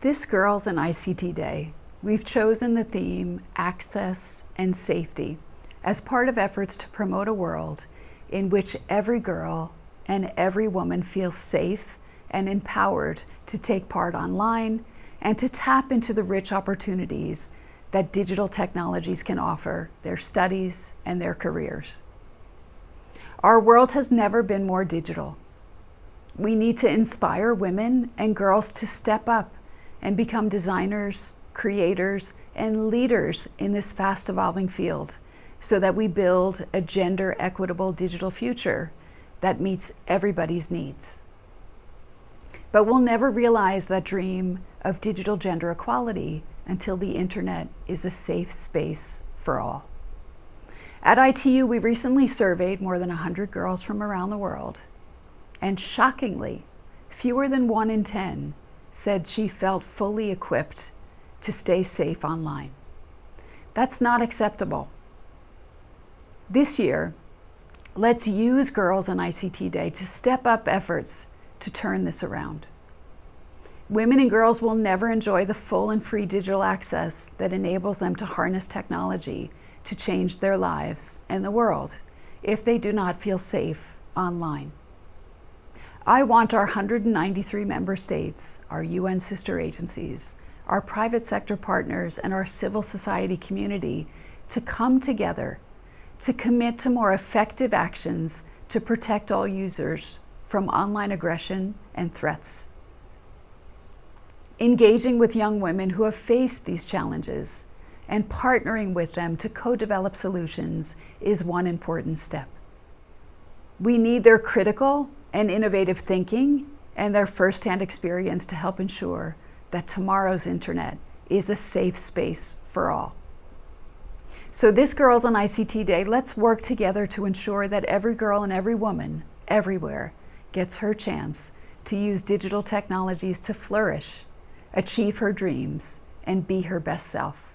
This Girls in ICT Day, we've chosen the theme Access and Safety as part of efforts to promote a world in which every girl and every woman feels safe and empowered to take part online and to tap into the rich opportunities that digital technologies can offer their studies and their careers. Our world has never been more digital. We need to inspire women and girls to step up and become designers, creators, and leaders in this fast evolving field so that we build a gender equitable digital future that meets everybody's needs. But we'll never realize that dream of digital gender equality until the internet is a safe space for all. At ITU, we recently surveyed more than 100 girls from around the world, and shockingly, fewer than one in 10 said she felt fully equipped to stay safe online. That's not acceptable. This year, let's use Girls in ICT Day to step up efforts to turn this around. Women and girls will never enjoy the full and free digital access that enables them to harness technology to change their lives and the world if they do not feel safe online. I want our 193 member states, our UN sister agencies, our private sector partners, and our civil society community to come together to commit to more effective actions to protect all users from online aggression and threats. Engaging with young women who have faced these challenges and partnering with them to co-develop solutions is one important step. We need their critical and innovative thinking and their firsthand experience to help ensure that tomorrow's internet is a safe space for all. So this Girls in ICT Day, let's work together to ensure that every girl and every woman, everywhere, gets her chance to use digital technologies to flourish, achieve her dreams, and be her best self.